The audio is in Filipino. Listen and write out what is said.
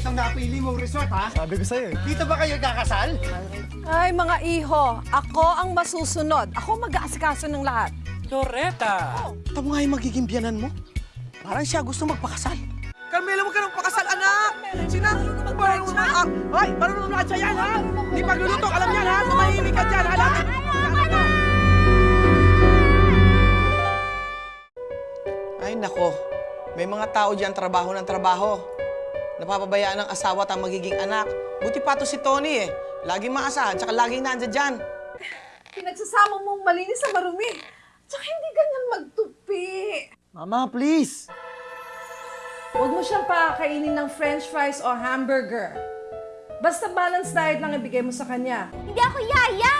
napili mong resort, ha? Sabi ko sa'yo eh. Dito ba kayo kakasal? Ay, mga iho, ako ang masusunod. Ako mag-aasikaso ng lahat. Loretta! Ito mo nga yung magiging biyanan mo. Parang siya gusto magpakasal. Carmela, huwag ka nang pakasal, anak! Sina? Marunong na ang... Ay, marunong na siya yan, ha? Di pagluluto, alam yan, ha? Tumahimik ka dyan, ha? Lahat- Ay, nako. May mga tao dyan, trabaho ng trabaho. Napapabayaan ng asawa at ang magiging anak. Buti pa to si Tony, eh. Laging maasahan, tsaka laging nandyan dyan. Pinagsasama mong malinis sa marumi. Tsaka hindi ganyan magtupi. Mama, please! Huwag mo siyang pakakainin ng french fries o hamburger. Basta balanced diet lang ibigay mo sa kanya. Hindi ako yaya!